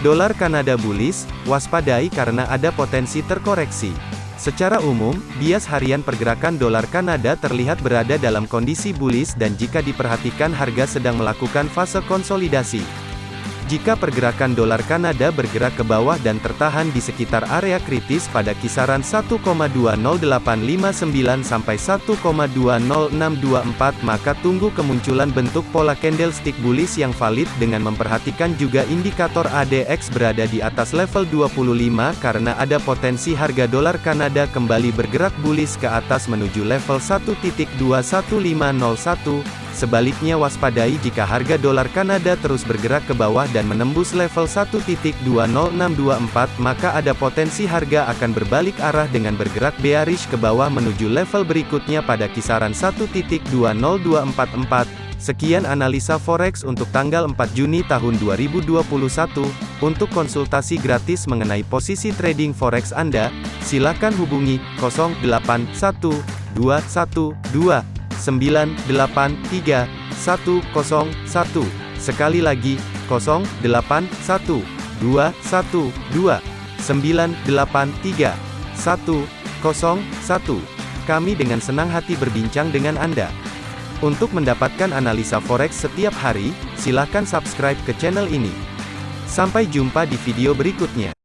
Dolar Kanada bullish, waspadai karena ada potensi terkoreksi. Secara umum, bias harian pergerakan dolar Kanada terlihat berada dalam kondisi bullish dan jika diperhatikan harga sedang melakukan fase konsolidasi. Jika pergerakan dolar Kanada bergerak ke bawah dan tertahan di sekitar area kritis pada kisaran 1,20859 sampai 1,20624 maka tunggu kemunculan bentuk pola candlestick bullish yang valid dengan memperhatikan juga indikator ADX berada di atas level 25 karena ada potensi harga dolar Kanada kembali bergerak bullish ke atas menuju level 1.21501 Sebaliknya waspadai jika harga dolar Kanada terus bergerak ke bawah dan menembus level 1.20624 maka ada potensi harga akan berbalik arah dengan bergerak bearish ke bawah menuju level berikutnya pada kisaran 1.20244. Sekian analisa forex untuk tanggal 4 Juni tahun 2021. Untuk konsultasi gratis mengenai posisi trading forex Anda, silakan hubungi 081212 983 101. Sekali lagi, 081 212 983 101. Kami dengan senang hati berbincang dengan Anda. Untuk mendapatkan analisa forex setiap hari, silakan subscribe ke channel ini. Sampai jumpa di video berikutnya.